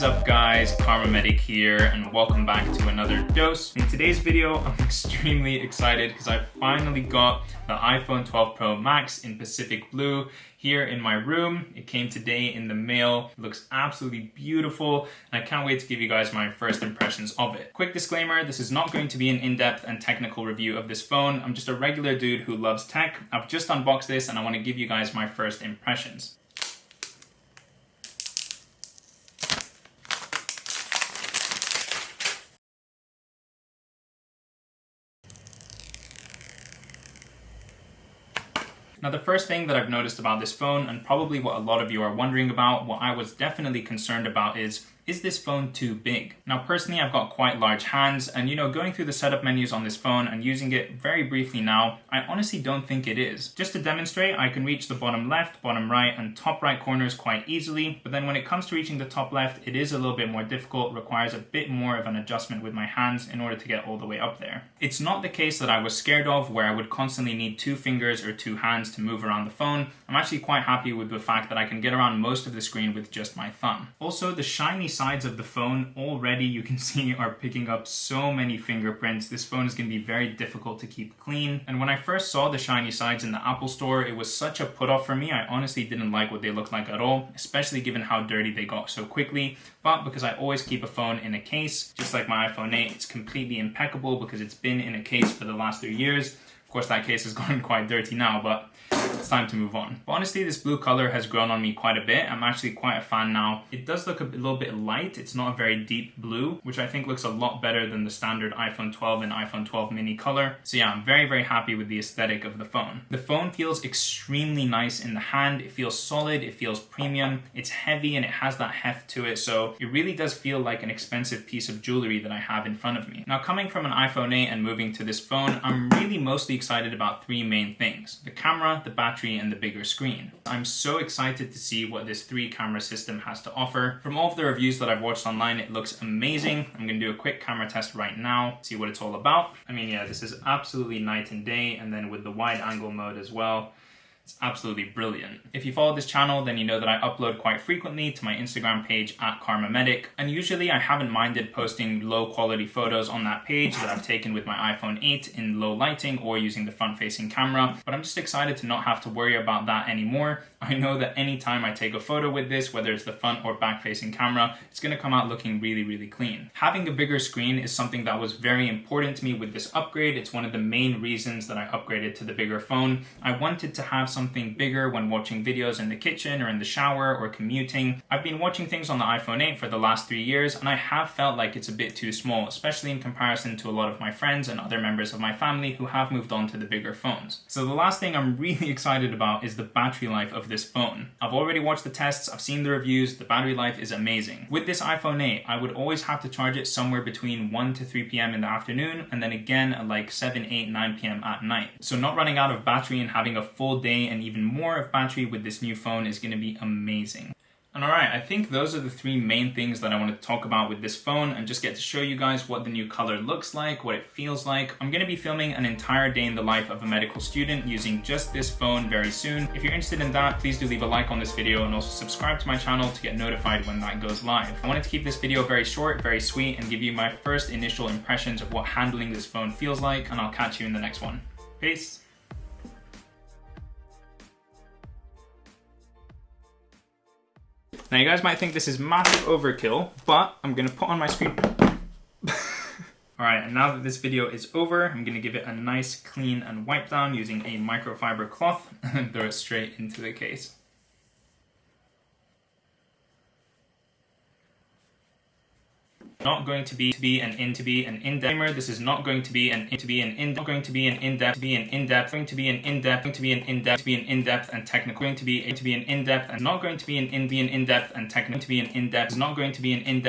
guys, Karma Medic here and welcome back to another dose. In today's video, I'm extremely excited because I finally got the iPhone 12 Pro Max in Pacific Blue here in my room. It came today in the mail. It looks absolutely beautiful and I can't wait to give you guys my first impressions of it. Quick disclaimer, this is not going to be an in-depth and technical review of this phone. I'm just a regular dude who loves tech. I've just unboxed this and I want to give you guys my first impressions. Now the first thing that I've noticed about this phone, and probably what a lot of you are wondering about, what I was definitely concerned about is is this phone too big? Now personally I've got quite large hands and you know going through the setup menus on this phone and using it very briefly now, I honestly don't think it is. Just to demonstrate I can reach the bottom left, bottom right and top right corners quite easily but then when it comes to reaching the top left it is a little bit more difficult, requires a bit more of an adjustment with my hands in order to get all the way up there. It's not the case that I was scared of where I would constantly need two fingers or two hands to move around the phone. I'm actually quite happy with the fact that I can get around most of the screen with just my thumb. Also the shiny sides of the phone already you can see are picking up so many fingerprints. This phone is going to be very difficult to keep clean. And when I first saw the shiny sides in the Apple store, it was such a put off for me. I honestly didn't like what they looked like at all, especially given how dirty they got so quickly. But because I always keep a phone in a case, just like my iPhone 8, it's completely impeccable because it's been in a case for the last three years. Of course, that case has gotten quite dirty now, but it's time to move on. But honestly, this blue color has grown on me quite a bit. I'm actually quite a fan now. It does look a little bit light. It's not a very deep blue, which I think looks a lot better than the standard iPhone 12 and iPhone 12 mini color. So yeah, I'm very, very happy with the aesthetic of the phone. The phone feels extremely nice in the hand. It feels solid, it feels premium, it's heavy and it has that heft to it. So it really does feel like an expensive piece of jewelry that I have in front of me. Now coming from an iPhone 8 and moving to this phone, I'm really mostly excited about three main things. The camera, the battery, and the bigger screen. I'm so excited to see what this three camera system has to offer. From all of the reviews that I've watched online, it looks amazing. I'm gonna do a quick camera test right now, see what it's all about. I mean, yeah, this is absolutely night and day, and then with the wide angle mode as well, it's absolutely brilliant. If you follow this channel, then you know that I upload quite frequently to my Instagram page at Karma Medic, and usually I haven't minded posting low quality photos on that page that I've taken with my iPhone 8 in low lighting or using the front facing camera, but I'm just excited to not have to worry about that anymore. I know that anytime I take a photo with this, whether it's the front or back facing camera, it's gonna come out looking really, really clean. Having a bigger screen is something that was very important to me with this upgrade. It's one of the main reasons that I upgraded to the bigger phone. I wanted to have some something bigger when watching videos in the kitchen or in the shower or commuting. I've been watching things on the iPhone 8 for the last three years and I have felt like it's a bit too small, especially in comparison to a lot of my friends and other members of my family who have moved on to the bigger phones. So the last thing I'm really excited about is the battery life of this phone. I've already watched the tests, I've seen the reviews, the battery life is amazing. With this iPhone 8, I would always have to charge it somewhere between 1 to 3 p.m. in the afternoon and then again at like 7, 8, 9 p.m. at night. So not running out of battery and having a full day and even more of battery with this new phone is going to be amazing. And alright, I think those are the three main things that I want to talk about with this phone and just get to show you guys what the new color looks like, what it feels like. I'm going to be filming an entire day in the life of a medical student using just this phone very soon. If you're interested in that, please do leave a like on this video and also subscribe to my channel to get notified when that goes live. I wanted to keep this video very short, very sweet, and give you my first initial impressions of what handling this phone feels like, and I'll catch you in the next one. Peace! Now you guys might think this is massive overkill, but I'm gonna put on my screen. All right, and now that this video is over, I'm gonna give it a nice clean and wipe down using a microfiber cloth and throw it straight into the case. Not going to be to be an in to be an in-depth this is not going to be an in to be an in not going to be an in-depth to be an in-depth going to be an in-depth going to be an in-depth to be an in-depth and technical going to be to be an in-depth and not going to be an in be an in-depth and technical to be an in-depth is not going to be an in-depth